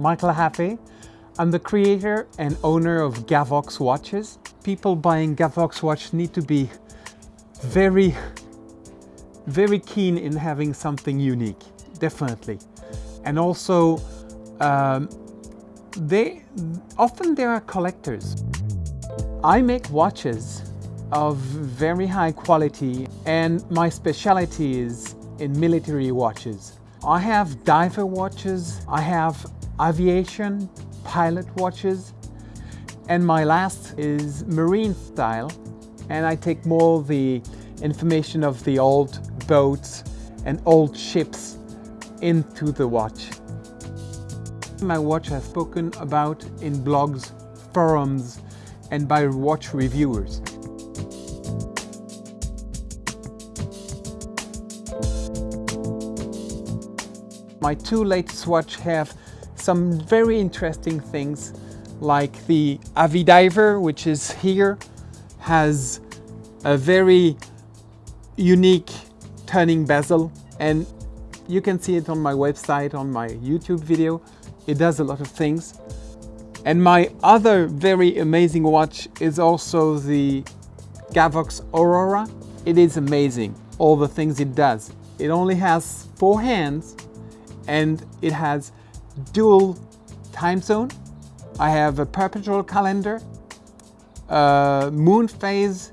Michael Happe. I'm the creator and owner of Gavox watches. People buying Gavox watch need to be very, very keen in having something unique, definitely. And also, um, they often there are collectors. I make watches of very high quality and my specialty is in military watches. I have diver watches, I have aviation, pilot watches, and my last is marine style. And I take more the information of the old boats and old ships into the watch. My watch has spoken about in blogs, forums, and by watch reviewers. My two latest watch have some very interesting things like the Avidiver, which is here, has a very unique turning bezel and you can see it on my website, on my YouTube video. It does a lot of things. And my other very amazing watch is also the Gavox Aurora. It is amazing, all the things it does. It only has four hands and it has dual time zone. I have a perpetual calendar, moon phase.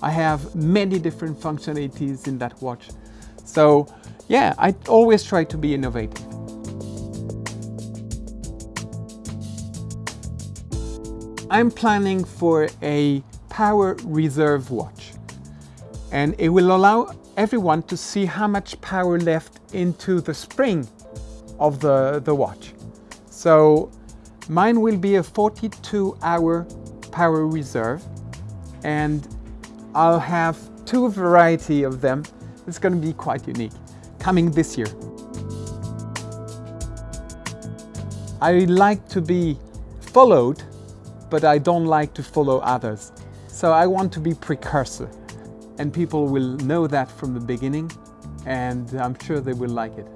I have many different functionalities in that watch. So yeah, I always try to be innovative. I'm planning for a power reserve watch and it will allow everyone to see how much power left into the spring of the, the watch. So mine will be a 42 hour power reserve and I'll have two variety of them. It's going to be quite unique coming this year. I like to be followed, but I don't like to follow others. So I want to be precursor and people will know that from the beginning and I'm sure they will like it.